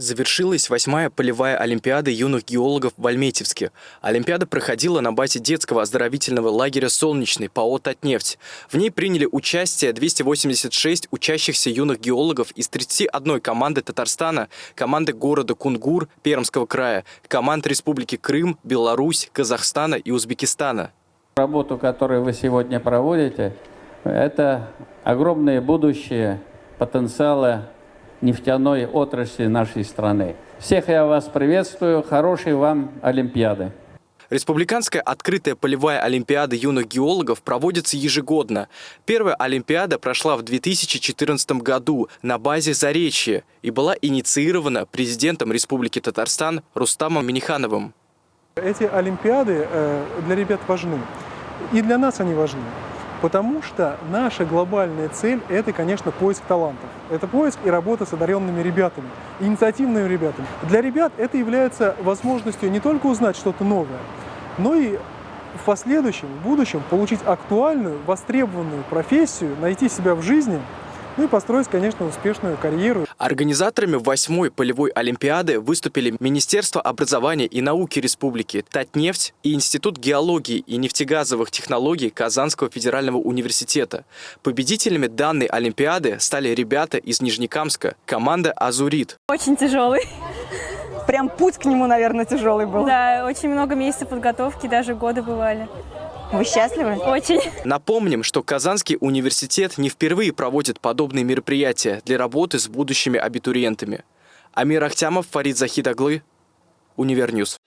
Завершилась восьмая полевая олимпиада юных геологов в Альметьевске. Олимпиада проходила на базе детского оздоровительного лагеря «Солнечный» ПАО «Татнефть». В ней приняли участие 286 учащихся юных геологов из 31 команды Татарстана, команды города Кунгур Пермского края, команд Республики Крым, Беларусь, Казахстана и Узбекистана. Работу, которую вы сегодня проводите, это огромное будущее потенциала нефтяной отрасли нашей страны. Всех я вас приветствую. Хорошей вам Олимпиады. Республиканская открытая полевая олимпиада юных геологов проводится ежегодно. Первая олимпиада прошла в 2014 году на базе Заречья и была инициирована президентом Республики Татарстан Рустамом Минихановым. Эти олимпиады э, для ребят важны. И для нас они важны. Потому что наша глобальная цель – это, конечно, поиск талантов. Это поиск и работа с одаренными ребятами, инициативными ребятами. Для ребят это является возможностью не только узнать что-то новое, но и в последующем, в будущем получить актуальную, востребованную профессию, найти себя в жизни – ну и построить, конечно, успешную карьеру. Организаторами восьмой полевой олимпиады выступили Министерство образования и науки Республики, Татнефть и Институт геологии и нефтегазовых технологий Казанского федерального университета. Победителями данной олимпиады стали ребята из Нижнекамска, команда «Азурит». Очень тяжелый. Прям путь к нему, наверное, тяжелый был. Да, очень много месяцев подготовки, даже годы бывали. Вы счастливы? Очень. Напомним, что Казанский университет не впервые проводит подобные мероприятия для работы с будущими абитуриентами. Амир Ахтямов, Фарид Захитоглы, Univer News.